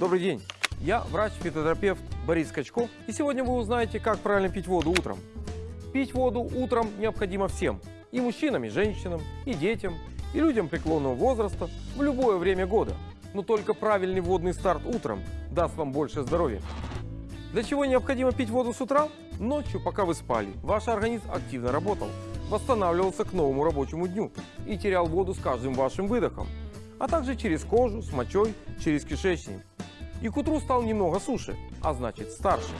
Добрый день. Я врач-фитотерапевт Борис Качко. И сегодня вы узнаете, как правильно пить воду утром. Пить воду утром необходимо всем. И мужчинам, и женщинам, и детям, и людям преклонного возраста в любое время года. Но только правильный водный старт утром даст вам больше здоровья. Для чего необходимо пить воду с утра? Ночью, пока вы спали, ваш организм активно работал, восстанавливался к новому рабочему дню и терял воду с каждым вашим выдохом, а также через кожу, с мочой, через кишечник. И к утру стал немного суше, а значит старше.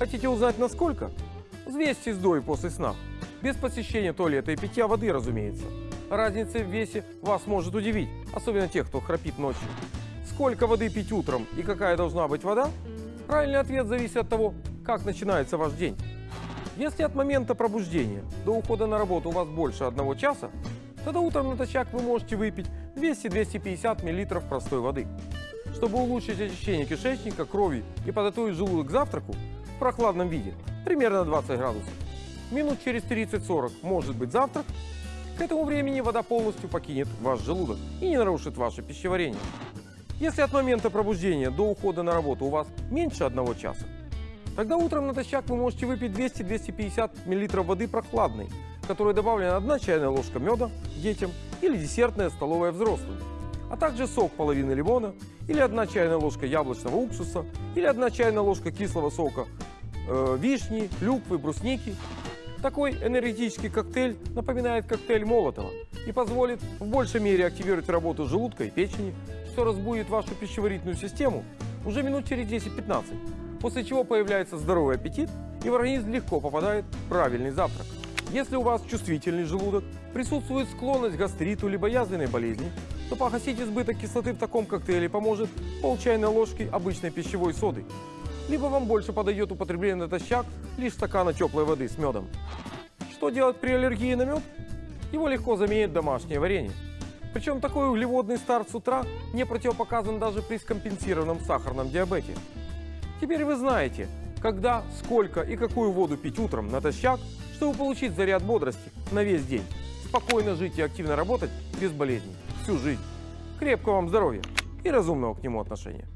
Хотите узнать насколько? Взвесьте с до и после сна. Без посещения туалета и питья воды, разумеется. Разница в весе вас может удивить, особенно тех, кто храпит ночью. Сколько воды пить утром и какая должна быть вода? Правильный ответ зависит от того, как начинается ваш день. Если от момента пробуждения до ухода на работу у вас больше одного часа, тогда утром натощак вы можете выпить 200-250 мл простой воды. Чтобы улучшить очищение кишечника, крови и подготовить желудок к завтраку в прохладном виде, примерно 20 градусов, минут через 30-40 может быть завтрак, к этому времени вода полностью покинет ваш желудок и не нарушит ваше пищеварение. Если от момента пробуждения до ухода на работу у вас меньше одного часа, тогда утром натощак вы можете выпить 200-250 мл воды прохладной, в которой добавлена 1 чайная ложка меда детям или десертная столовая взрослым, а также сок половины лимона или 1 чайная ложка яблочного уксуса или 1 чайная ложка кислого сока э, вишни, клюквы, брусники. Такой энергетический коктейль напоминает коктейль Молотова и позволит в большей мере активировать работу желудка и печени, что разбудит вашу пищеварительную систему уже минут через 10-15, после чего появляется здоровый аппетит и в организм легко попадает правильный завтрак. Если у вас чувствительный желудок, присутствует склонность к гастриту либо язвенной болезни, то погасить избыток кислоты в таком коктейле поможет пол чайной ложки обычной пищевой соды. Либо вам больше подойдет употребление натощак лишь стакана теплой воды с медом. Что делать при аллергии на мед? Его легко заменить домашнее варенье. Причем такой углеводный старт с утра не противопоказан даже при скомпенсированном сахарном диабете. Теперь вы знаете, когда, сколько и какую воду пить утром натощак, чтобы получить заряд бодрости на весь день. Спокойно жить и активно работать без болезней всю жизнь. Крепкого вам здоровья и разумного к нему отношения.